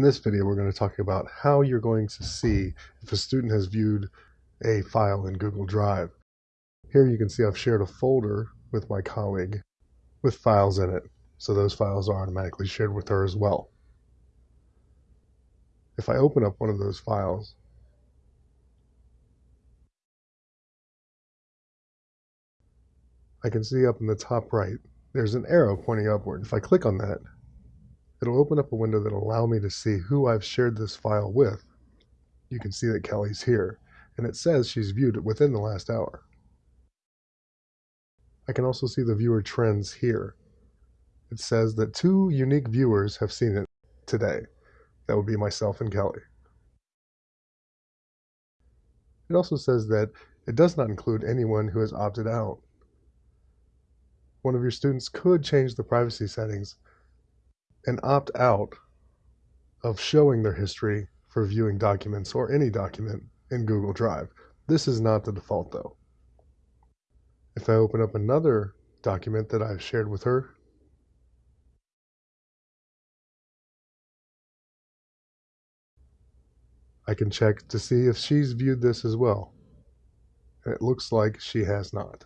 In this video, we're going to talk about how you're going to see if a student has viewed a file in Google Drive. Here you can see I've shared a folder with my colleague with files in it, so those files are automatically shared with her as well. If I open up one of those files, I can see up in the top right, there's an arrow pointing upward. If I click on that, It'll open up a window that'll allow me to see who I've shared this file with. You can see that Kelly's here, and it says she's viewed it within the last hour. I can also see the viewer trends here. It says that two unique viewers have seen it today. That would be myself and Kelly. It also says that it does not include anyone who has opted out. One of your students could change the privacy settings and opt out of showing their history for viewing documents or any document in Google Drive. This is not the default though. If I open up another document that I've shared with her, I can check to see if she's viewed this as well. And it looks like she has not.